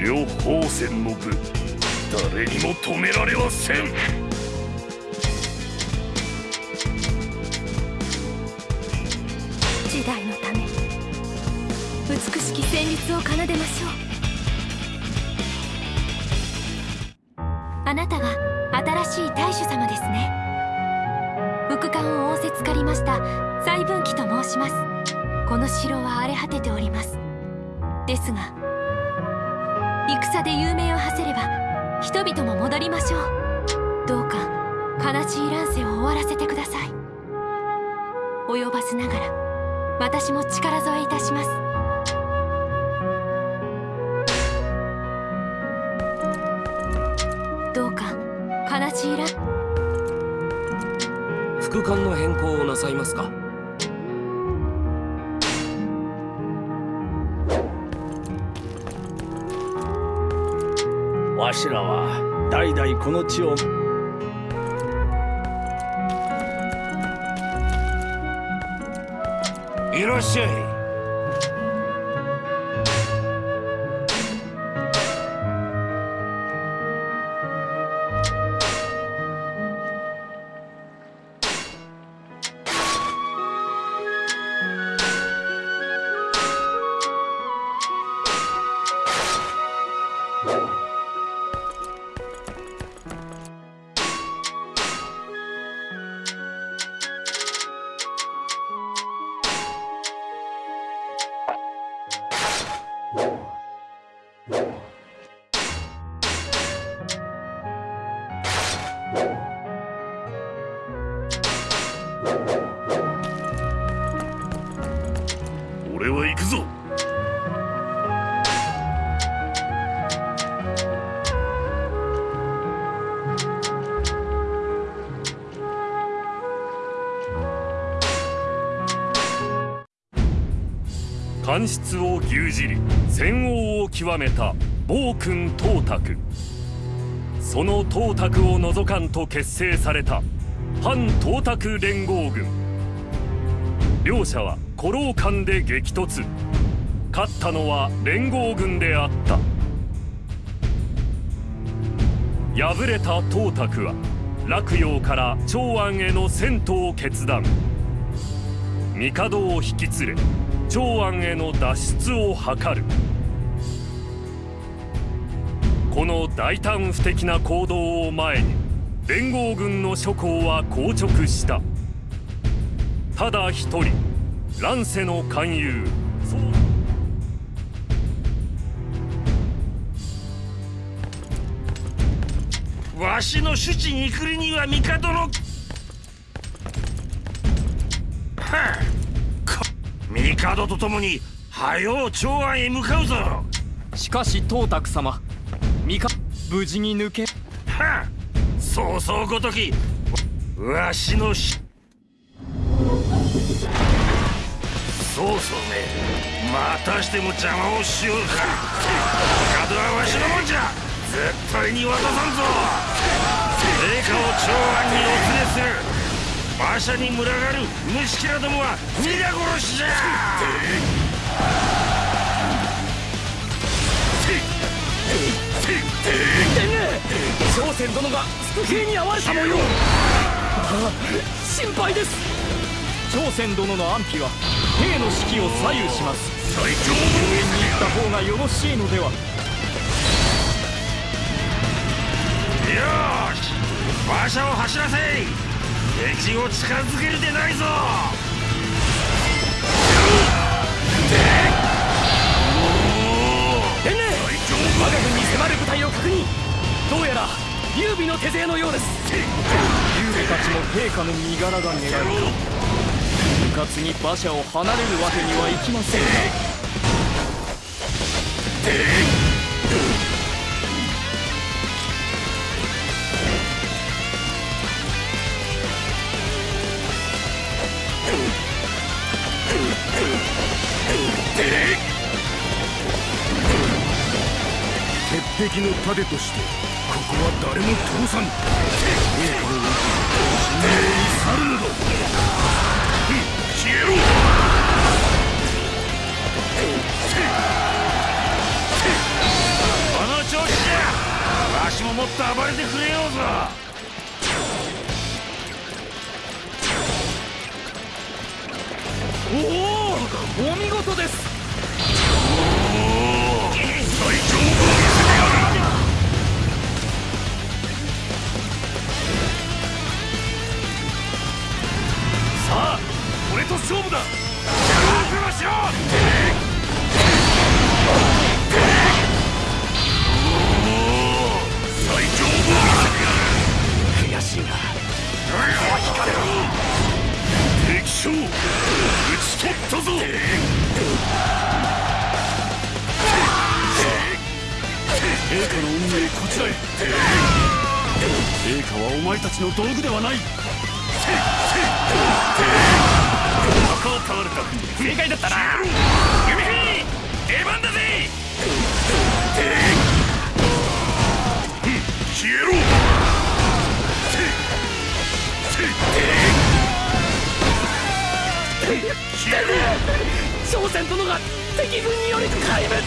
両方戦の部誰にも止められはせん。時代のため美しき旋律を奏でましょう。あなたが新しい大主様ですね。副官を仰せつかりました細分岐と申します。この城は荒れ果てております。ですが戦で有名を馳せれば人々も戻りましょう。どうか悲しい乱世を終わらせてください。及ばずながら私も力添えいたします。どうか悲しい乱？副官の変更をなさいますか？わしらは代々この地を。いらっしゃい。官室を牛耳り戦王を極めた暴君董卓。その董卓を除かんと結成された反董卓連合軍。両者は古老間で激突。勝ったのは連合軍であった。敗れた董卓は洛陽から長安への遷都を決断。帝を引き連れ長安への脱出を図る。この大胆不敵な行動を前に連合軍の諸侯は硬直した。ただ一人乱世の勧誘。わしの主治に来るには帝の。はあ帝と共に早う長安へ向かうぞ。はしかし董卓様三か無事に抜けあそうそうごときわわしのしそうそうめまたしても邪魔をしようか。帝はわしのもんじゃ。絶対に渡さんぞ。陛下を長安にお連れする馬車に群がる虫けらどもは皆殺しじゃ。朝鮮殿が伏兵に遭われた模様。ああ心配です。朝鮮殿の安否は兵の士気を左右します。最強応援に行った方がよろしいのでは。よーし馬車を走らせ敵を近づけるでないぞ。天霊我が軍に迫る部隊を確認。どうやら劉備の手勢のようです。劉備たちも陛下の身柄が狙える。うかつに馬車を離れるわけにはいきません。が敵の盾としてここは誰も通さぬ。栄華を神明に去るのだ。消えろ。この調子じゃ。わしももっと暴れてくれようぞ。おおお見事です。勝負だ。朝鮮殿が敵軍により壊滅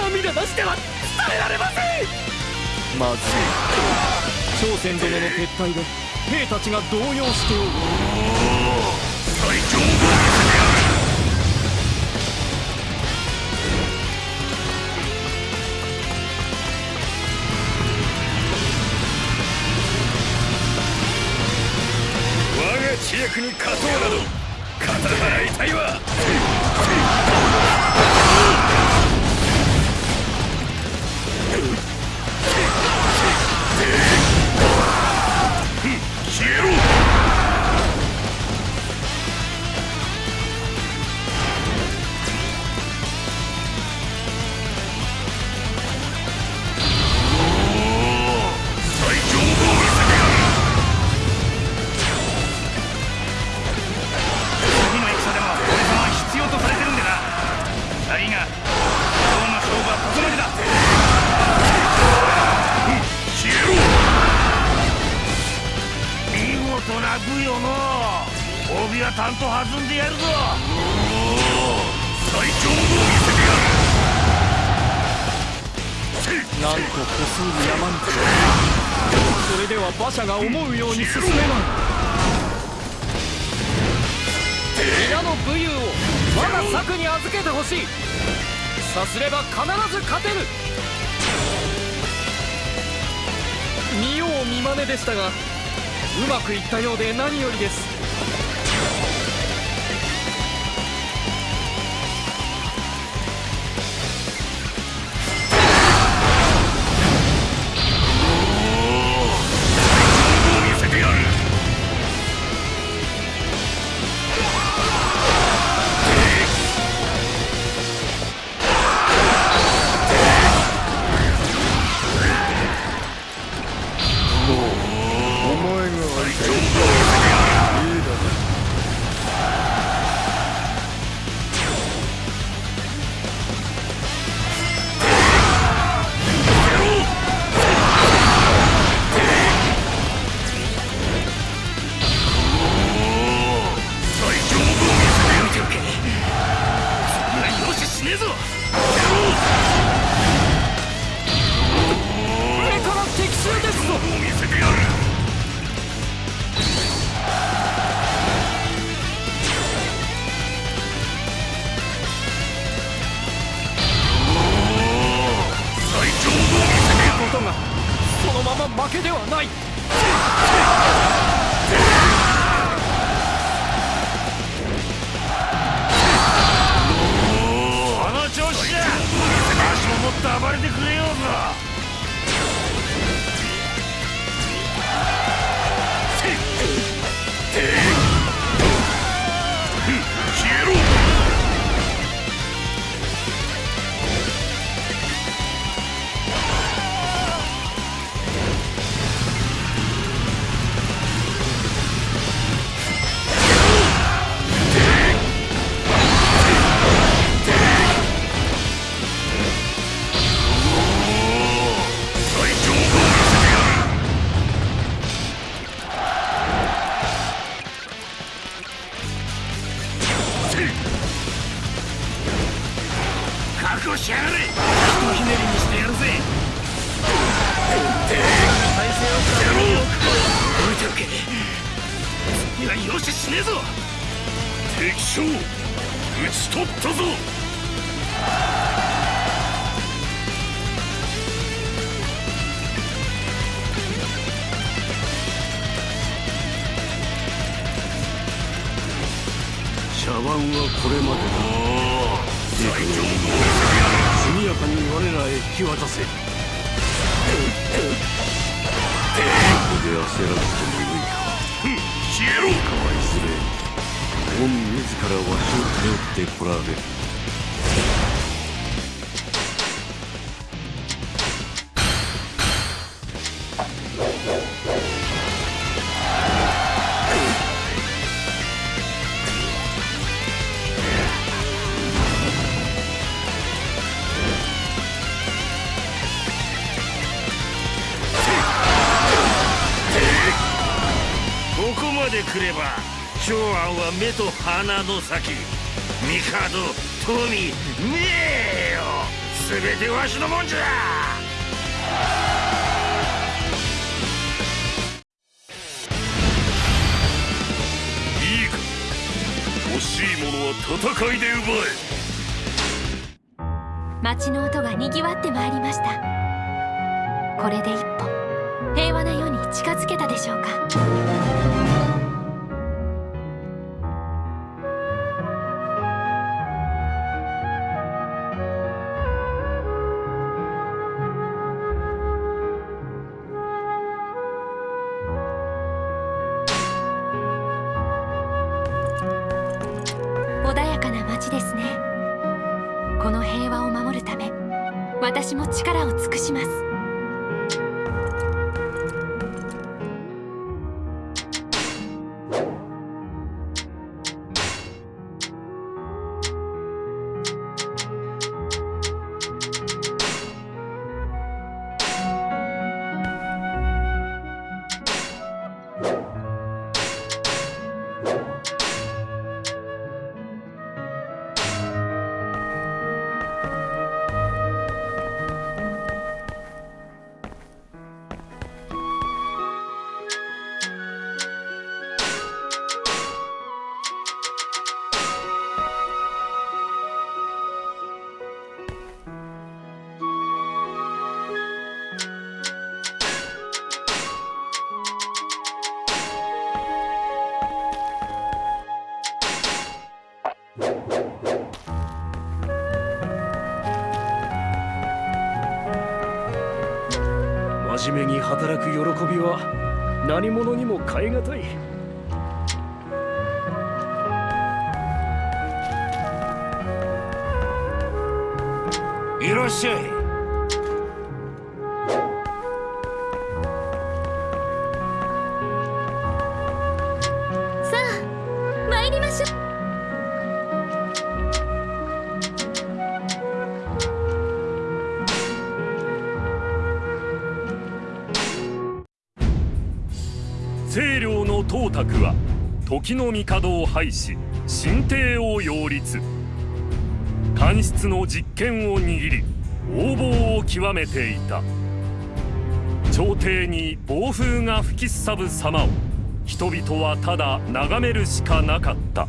涙なしでは伝えられません。まずい朝鮮殿の撤退で兵たちが動揺しておる最強を見せてやる。我が知略に勝とうなど。肩払いたいわ消えろは馬車が思うように進めない。皆の武勇をまだ策に預けてほしい。さすれば必ず勝てる。見よう見まねでしたがうまくいったようで何よりです。せてやることがそのまま負けではない。この調子じゃ。足ももっと暴れてくれよ。茶碗はこれまでだ。最強速やかに我らへ引き渡せ。ここで焦らずともよいか消えろかわいずれ御自らわしを頼ってこられるここまで来れば長安は目と鼻の先。帝富名誉。全てわしのもんじゃ。いいか。欲しいものは戦いで奪え。街の音がにぎわってまいりました。これで一歩平和な世に近づけたでしょうか。この平和を守るため私も力を尽くします。びは何者にも代え難い。いらっしゃい。は時の帝を廃し新帝を擁立。官室の実権を握り横暴を極めていた。朝廷に暴風が吹きすさぶ様を人々はただ眺めるしかなかった。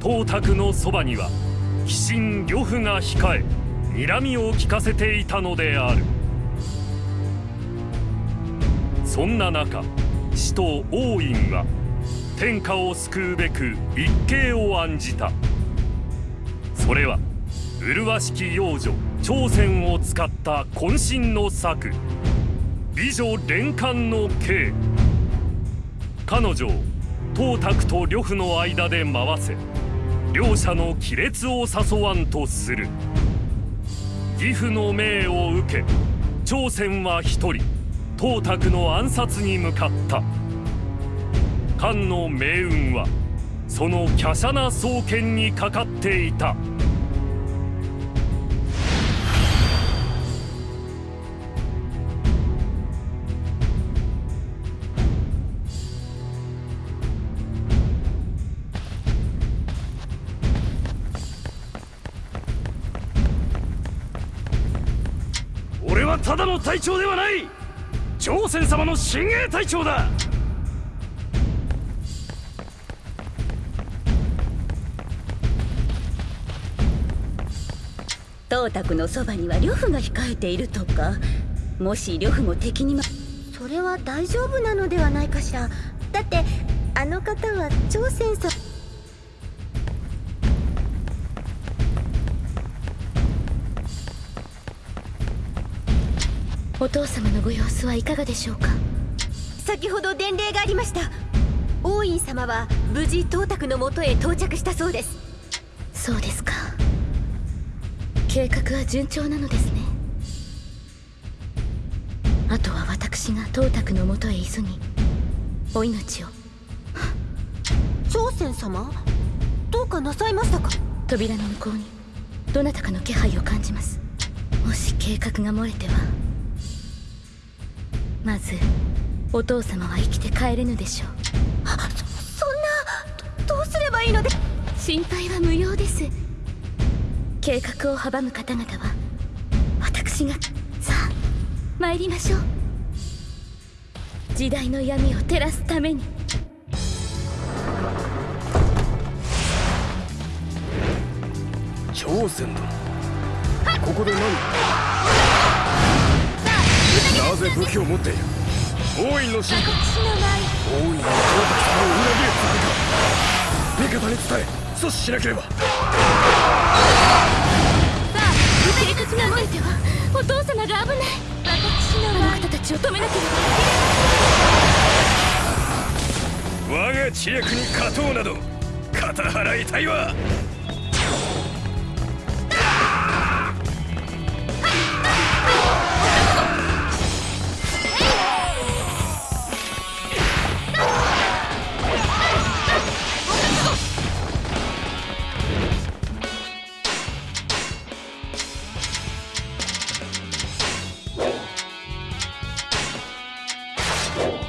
董卓のそばには鬼神呂布が控え睨みを利かせていたのである。そんな中使徒王院は天下を救うべく一計を案じた。それは麗しき幼女朝鮮を使った渾身の策。美女連環の計彼女を董卓と呂布の間で回せ。両者の亀裂を誘わんとする。義父の命を受け朝鮮は一人。董卓の暗殺に向かった。漢の命運はその華奢な双剣にかかっていた。俺はただの隊長ではない。朝鮮様の親衛隊長だ。董卓のそばには呂布が控えているとか。もし呂布も敵にまそれは大丈夫なのではないかしら。だってあの方は朝鮮さお父様のご様子はいかがでしょうか？先ほど伝令がありました。王院様は無事東卓のもとへ到着したそうです。そうですか。計画は順調なのですね。あとは私が東卓のもとへ急ぎお命を。朝鮮様？どうかなさいましたか？扉の向こうにどなたかの気配を感じます。もし計画が漏れてはまずお父様は生きて帰れぬでしょう。そんなどどうすればいいので？心配は無用です。計画を阻む方々は私がさあ参りましょう。時代の闇を照らすために。朝鮮だ。ここで何？なぜ武器を持っている。王院の進化王院は東卓様を裏切るつもりか味方に伝え阻止しなければ計画がては。お父様が危ない私のあの方たちを止めなければ。我が知略に勝とうなど肩払いたいわご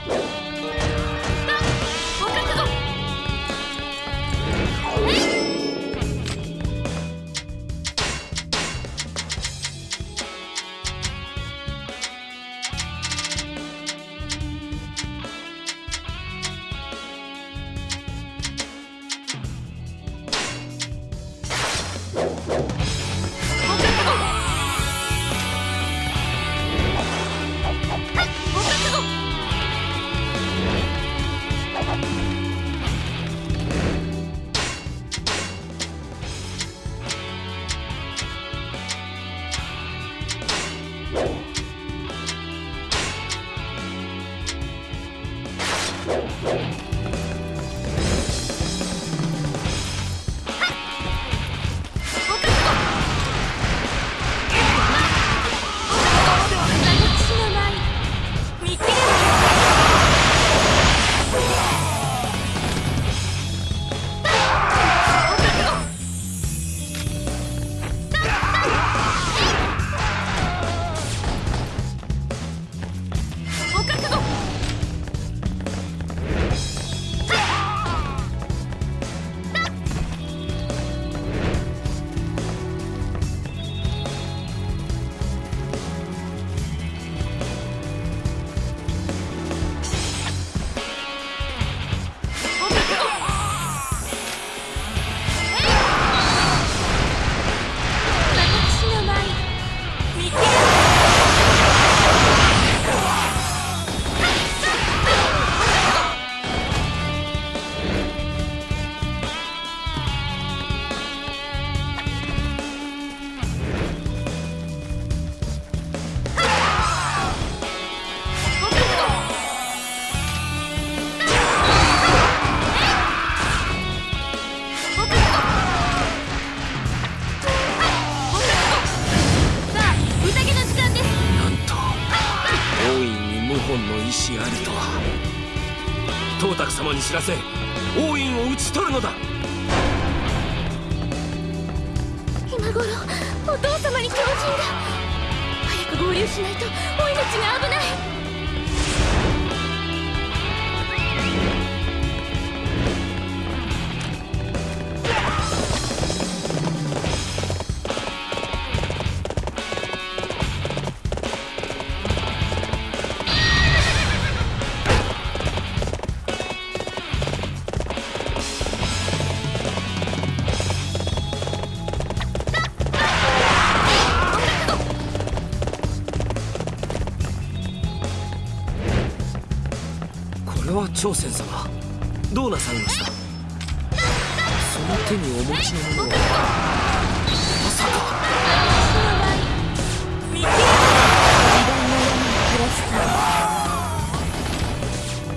私作様に知らせ王院を討ち取るのだ。今頃お父様に狂人が早く合流しないとお命が危ない。朝鮮様どうなさいました？その手にお持ちのものはまさか。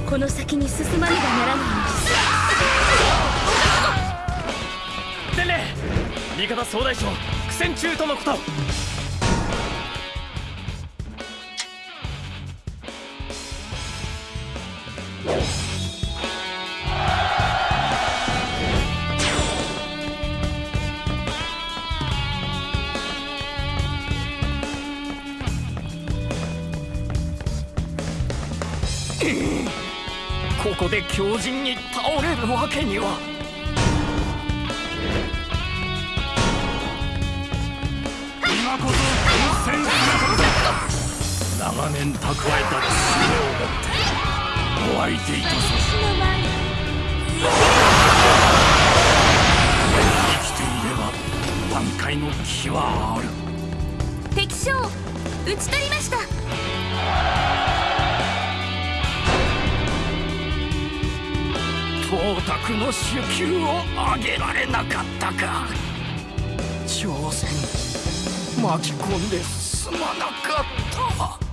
この先に進まねばならないのです。伝令味方総大将苦戦中とのことここで強靭に倒れるわけには。今こそ戦す長年蓄えた知恵を持って。お相手いたす生きていれば挽回の気はある敵将討ち取りました。東卓の手級を上げられなかったか。挑戦巻き込んですまなかった。